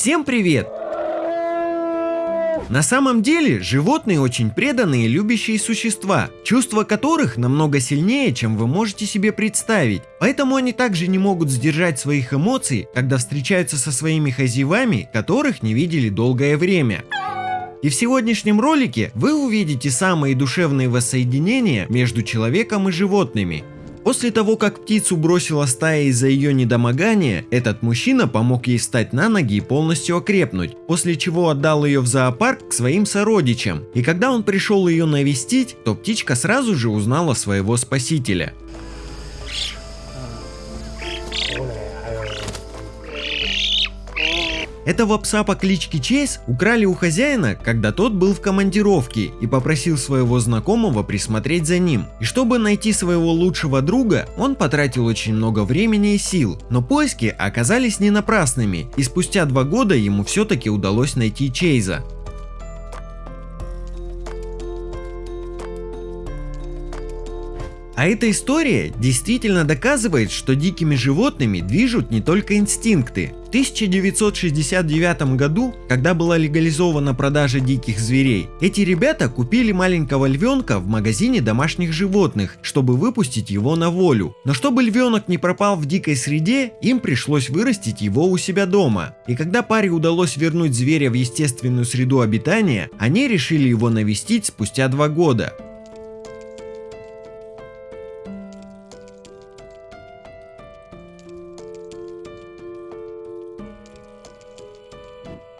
Всем привет! На самом деле, животные очень преданные и любящие существа, чувства которых намного сильнее, чем вы можете себе представить. Поэтому они также не могут сдержать своих эмоций, когда встречаются со своими хозяевами, которых не видели долгое время. И в сегодняшнем ролике вы увидите самые душевные воссоединения между человеком и животными. После того, как птицу бросила стая из-за ее недомогания, этот мужчина помог ей встать на ноги и полностью окрепнуть, после чего отдал ее в зоопарк к своим сородичам. И когда он пришел ее навестить, то птичка сразу же узнала своего спасителя. Этого пса по кличке Чейз украли у хозяина, когда тот был в командировке и попросил своего знакомого присмотреть за ним. И чтобы найти своего лучшего друга, он потратил очень много времени и сил. Но поиски оказались не напрасными, и спустя два года ему все-таки удалось найти Чейза. А эта история действительно доказывает, что дикими животными движут не только инстинкты. В 1969 году, когда была легализована продажа диких зверей, эти ребята купили маленького львенка в магазине домашних животных, чтобы выпустить его на волю. Но чтобы львенок не пропал в дикой среде, им пришлось вырастить его у себя дома. И когда паре удалось вернуть зверя в естественную среду обитания, они решили его навестить спустя два года.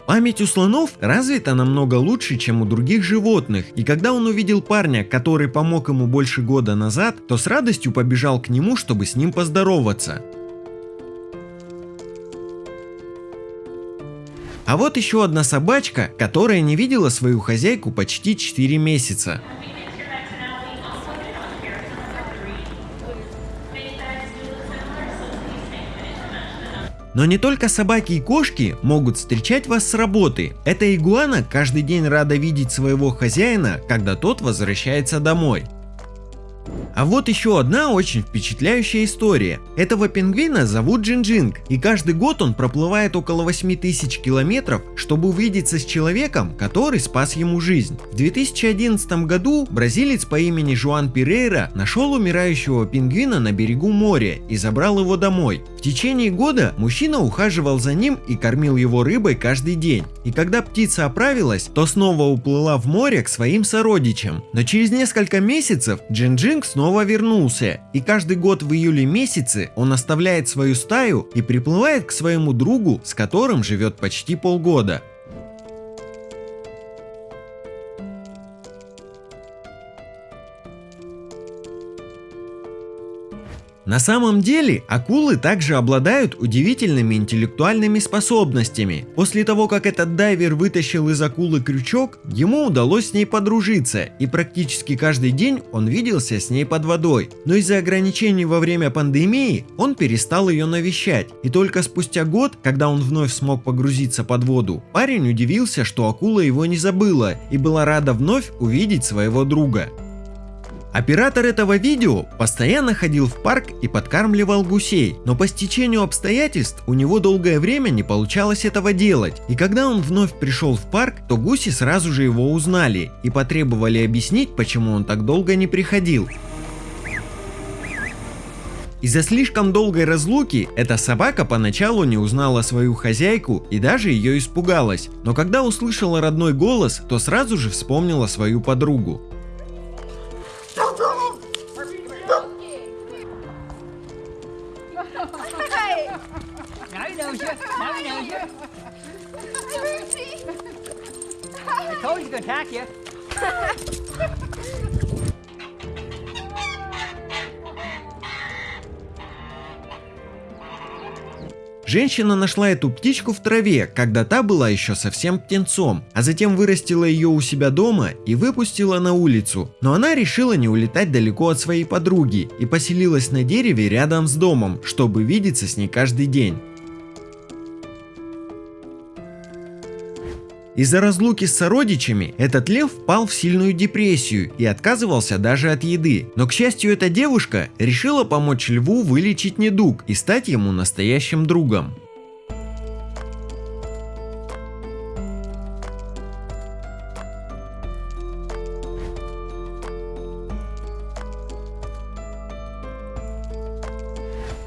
Память у слонов развита намного лучше, чем у других животных, и когда он увидел парня, который помог ему больше года назад, то с радостью побежал к нему, чтобы с ним поздороваться. А вот еще одна собачка, которая не видела свою хозяйку почти 4 месяца. Но не только собаки и кошки могут встречать вас с работы. Эта игуана каждый день рада видеть своего хозяина, когда тот возвращается домой. А вот еще одна очень впечатляющая история. Этого пингвина зовут Джинджинг, и каждый год он проплывает около 8 тысяч километров, чтобы увидеться с человеком, который спас ему жизнь. В 2011 году бразилец по имени Жуан Пирейра нашел умирающего пингвина на берегу моря и забрал его домой. В течение года мужчина ухаживал за ним и кормил его рыбой каждый день. И когда птица оправилась, то снова уплыла в море к своим сородичам. Но через несколько месяцев Джинджинг снова вернулся, и каждый год в июле месяце он оставляет свою стаю и приплывает к своему другу, с которым живет почти полгода. На самом деле, акулы также обладают удивительными интеллектуальными способностями. После того, как этот дайвер вытащил из акулы крючок, ему удалось с ней подружиться, и практически каждый день он виделся с ней под водой. Но из-за ограничений во время пандемии он перестал ее навещать, и только спустя год, когда он вновь смог погрузиться под воду, парень удивился, что акула его не забыла и была рада вновь увидеть своего друга. Оператор этого видео постоянно ходил в парк и подкармливал гусей, но по стечению обстоятельств у него долгое время не получалось этого делать, и когда он вновь пришел в парк, то гуси сразу же его узнали и потребовали объяснить, почему он так долго не приходил. Из-за слишком долгой разлуки эта собака поначалу не узнала свою хозяйку и даже ее испугалась, но когда услышала родной голос, то сразу же вспомнила свою подругу. Told you he's attack you. Женщина нашла эту птичку в траве, когда та была еще совсем птенцом, а затем вырастила ее у себя дома и выпустила на улицу. Но она решила не улетать далеко от своей подруги и поселилась на дереве рядом с домом, чтобы видеться с ней каждый день. Из-за разлуки с сородичами этот лев впал в сильную депрессию и отказывался даже от еды. Но к счастью эта девушка решила помочь льву вылечить недуг и стать ему настоящим другом.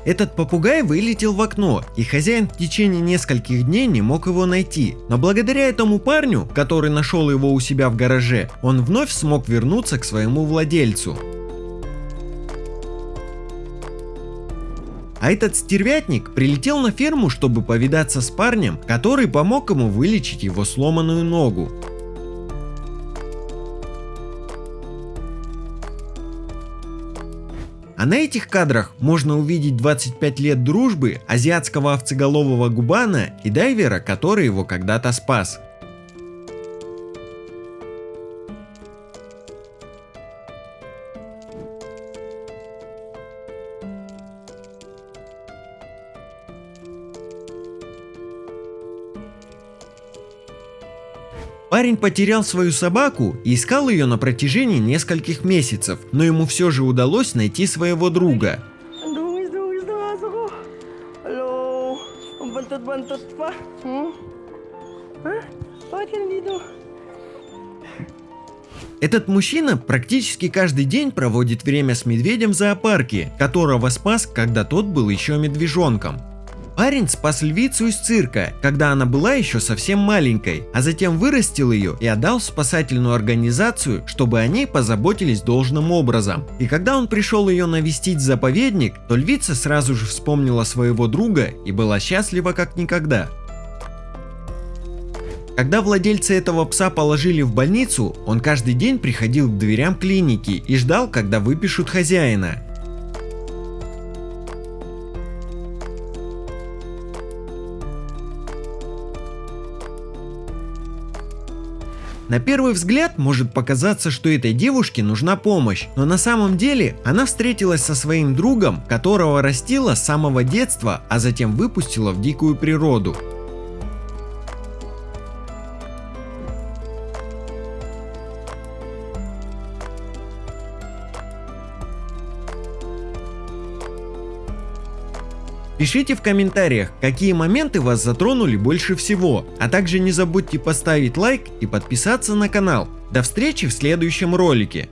Этот попугай вылетел в окно, и хозяин в течение нескольких дней не мог его найти. Но благодаря этому парню, который нашел его у себя в гараже, он вновь смог вернуться к своему владельцу. А этот стервятник прилетел на ферму, чтобы повидаться с парнем, который помог ему вылечить его сломанную ногу. А на этих кадрах можно увидеть 25 лет дружбы азиатского овцеголового губана и дайвера, который его когда-то спас. Парень потерял свою собаку и искал ее на протяжении нескольких месяцев, но ему все же удалось найти своего друга. Этот мужчина практически каждый день проводит время с медведем в зоопарке, которого спас, когда тот был еще медвежонком. Парень спас львицу из цирка, когда она была еще совсем маленькой, а затем вырастил ее и отдал в спасательную организацию, чтобы о ней позаботились должным образом. И когда он пришел ее навестить в заповедник, то львица сразу же вспомнила своего друга и была счастлива как никогда. Когда владельцы этого пса положили в больницу, он каждый день приходил к дверям клиники и ждал, когда выпишут хозяина. На первый взгляд может показаться, что этой девушке нужна помощь, но на самом деле она встретилась со своим другом, которого растила с самого детства, а затем выпустила в дикую природу. Пишите в комментариях, какие моменты вас затронули больше всего, а также не забудьте поставить лайк и подписаться на канал. До встречи в следующем ролике.